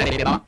வேலைக்கு தான்